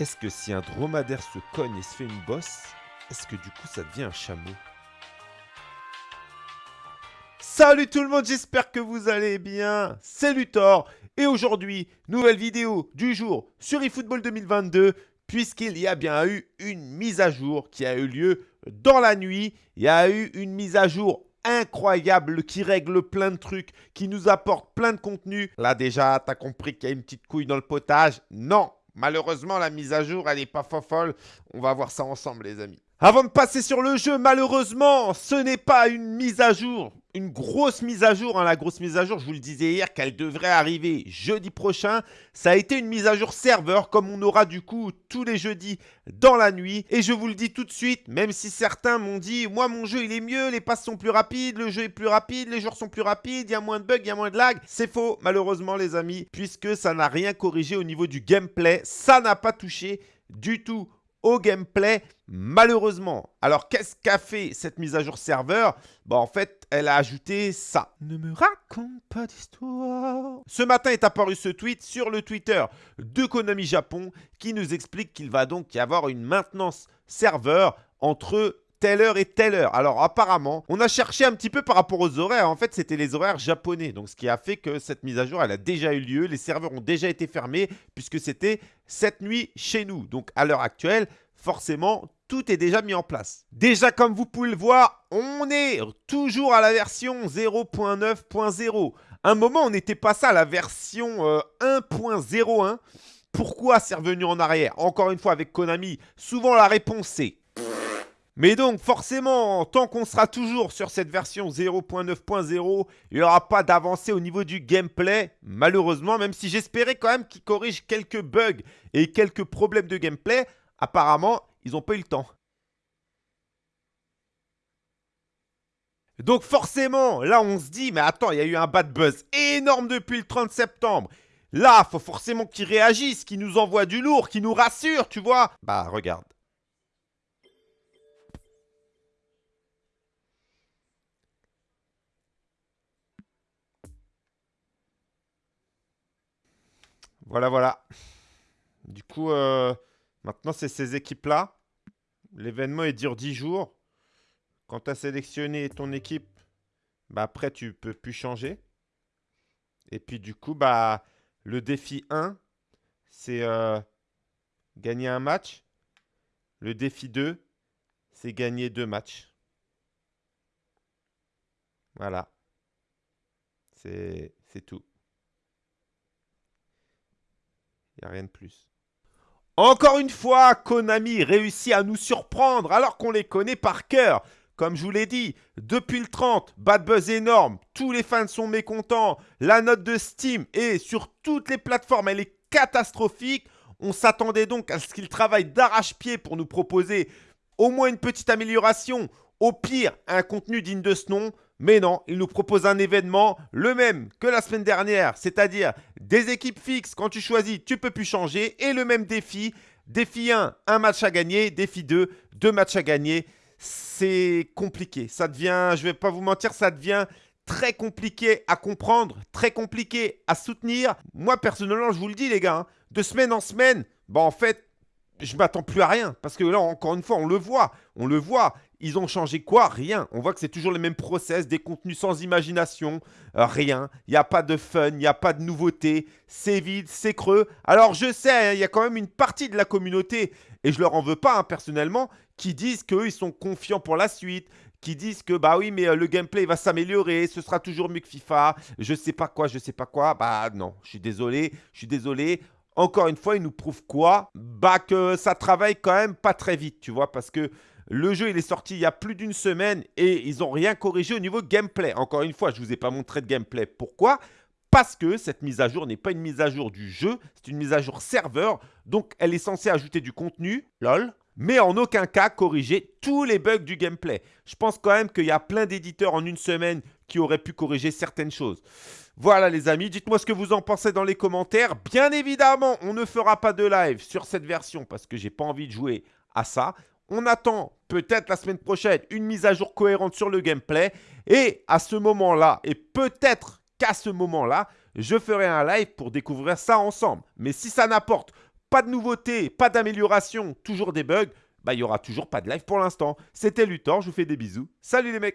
Est-ce que si un dromadaire se cogne et se fait une bosse, est-ce que du coup ça devient un chameau? Salut tout le monde, j'espère que vous allez bien. C'est Luthor et aujourd'hui, nouvelle vidéo du jour sur eFootball 2022 puisqu'il y a bien eu une mise à jour qui a eu lieu dans la nuit. Il y a eu une mise à jour incroyable qui règle plein de trucs, qui nous apporte plein de contenu. Là déjà, t'as compris qu'il y a une petite couille dans le potage? Non, Malheureusement, la mise à jour, elle n'est pas folle. On va voir ça ensemble, les amis. Avant de passer sur le jeu, malheureusement, ce n'est pas une mise à jour, une grosse mise à jour. Hein. La grosse mise à jour, je vous le disais hier, qu'elle devrait arriver jeudi prochain. Ça a été une mise à jour serveur, comme on aura du coup tous les jeudis dans la nuit. Et je vous le dis tout de suite, même si certains m'ont dit, moi mon jeu il est mieux, les passes sont plus rapides, le jeu est plus rapide, les joueurs sont plus rapides, il y a moins de bugs, il y a moins de lag. C'est faux, malheureusement les amis, puisque ça n'a rien corrigé au niveau du gameplay. Ça n'a pas touché du tout au gameplay, malheureusement. Alors, qu'est-ce qu'a fait cette mise à jour serveur? Bah, En fait, elle a ajouté ça. Ne me raconte pas d'histoire. Ce matin est apparu ce tweet sur le Twitter de Konami Japon qui nous explique qu'il va donc y avoir une maintenance serveur entre telle heure et telle heure. Alors apparemment, on a cherché un petit peu par rapport aux horaires. En fait, c'était les horaires japonais. Donc ce qui a fait que cette mise à jour, elle a déjà eu lieu. Les serveurs ont déjà été fermés puisque c'était cette nuit chez nous. Donc à l'heure actuelle, forcément, tout est déjà mis en place. Déjà, comme vous pouvez le voir, on est toujours à la version 0.9.0. Un moment, on n'était pas ça la version 1.01. Euh, Pourquoi c'est revenu en arrière? Encore une fois, avec Konami, souvent la réponse c'est mais donc, forcément, tant qu'on sera toujours sur cette version 0.9.0, il n'y aura pas d'avancée au niveau du gameplay, malheureusement, même si j'espérais quand même qu'ils corrigent quelques bugs et quelques problèmes de gameplay, apparemment, ils n'ont pas eu le temps. Donc forcément, là on se dit, mais attends, il y a eu un bad buzz énorme depuis le 30 septembre. Là, faut forcément qu'ils réagissent, qu'ils nous envoient du lourd, qu'ils nous rassurent, tu vois. Bah, regarde. Voilà, voilà. Du coup, euh, maintenant, c'est ces équipes-là. L'événement, est dure 10 jours. Quand tu as sélectionné ton équipe, bah après, tu peux plus changer. Et puis, du coup, bah, le défi 1, c'est euh, gagner un match. Le défi 2, c'est gagner deux matchs. Voilà. C'est tout. Il a rien de plus. Encore une fois, Konami réussit à nous surprendre alors qu'on les connaît par cœur. Comme je vous l'ai dit, depuis le 30, bad buzz énorme, tous les fans sont mécontents, la note de Steam est sur toutes les plateformes, elle est catastrophique. On s'attendait donc à ce qu'ils travaillent d'arrache-pied pour nous proposer au moins une petite amélioration, au pire un contenu digne de ce nom. Mais non, il nous propose un événement, le même que la semaine dernière, c'est-à-dire des équipes fixes. Quand tu choisis, tu peux plus changer. Et le même défi. Défi 1, un match à gagner. Défi 2, deux matchs à gagner. C'est compliqué. Ça devient, je ne vais pas vous mentir, ça devient très compliqué à comprendre, très compliqué à soutenir. Moi, personnellement, je vous le dis, les gars, hein, de semaine en semaine, bah, en fait, je m'attends plus à rien. Parce que là, encore une fois, on le voit. On le voit. Ils ont changé quoi? Rien. On voit que c'est toujours les mêmes process, des contenus sans imagination. Euh, rien. Il n'y a pas de fun, il n'y a pas de nouveauté. C'est vide, c'est creux. Alors je sais, hein, il y a quand même une partie de la communauté, et je leur en veux pas hein, personnellement, qui disent qu'eux, ils sont confiants pour la suite, qui disent que bah oui mais euh, le gameplay va s'améliorer, ce sera toujours mieux que FIFA, je sais pas quoi, je sais pas quoi. Bah non, je suis désolé, je suis désolé. Encore une fois, ils nous prouvent quoi? Bah que ça travaille quand même pas très vite, tu vois, parce que le jeu, il est sorti il y a plus d'une semaine et ils n'ont rien corrigé au niveau gameplay. Encore une fois, je ne vous ai pas montré de gameplay. Pourquoi? Parce que cette mise à jour n'est pas une mise à jour du jeu, c'est une mise à jour serveur. Donc, elle est censée ajouter du contenu, lol, mais en aucun cas corriger tous les bugs du gameplay. Je pense quand même qu'il y a plein d'éditeurs en une semaine qui auraient pu corriger certaines choses. Voilà les amis, dites-moi ce que vous en pensez dans les commentaires. Bien évidemment, on ne fera pas de live sur cette version parce que j'ai pas envie de jouer à ça. On attend peut-être la semaine prochaine une mise à jour cohérente sur le gameplay. Et à ce moment-là, et peut-être qu'à ce moment-là, je ferai un live pour découvrir ça ensemble. Mais si ça n'apporte pas de nouveautés, pas d'amélioration, toujours des bugs, bah il y aura toujours pas de live pour l'instant. C'était Luthor, je vous fais des bisous. Salut les mecs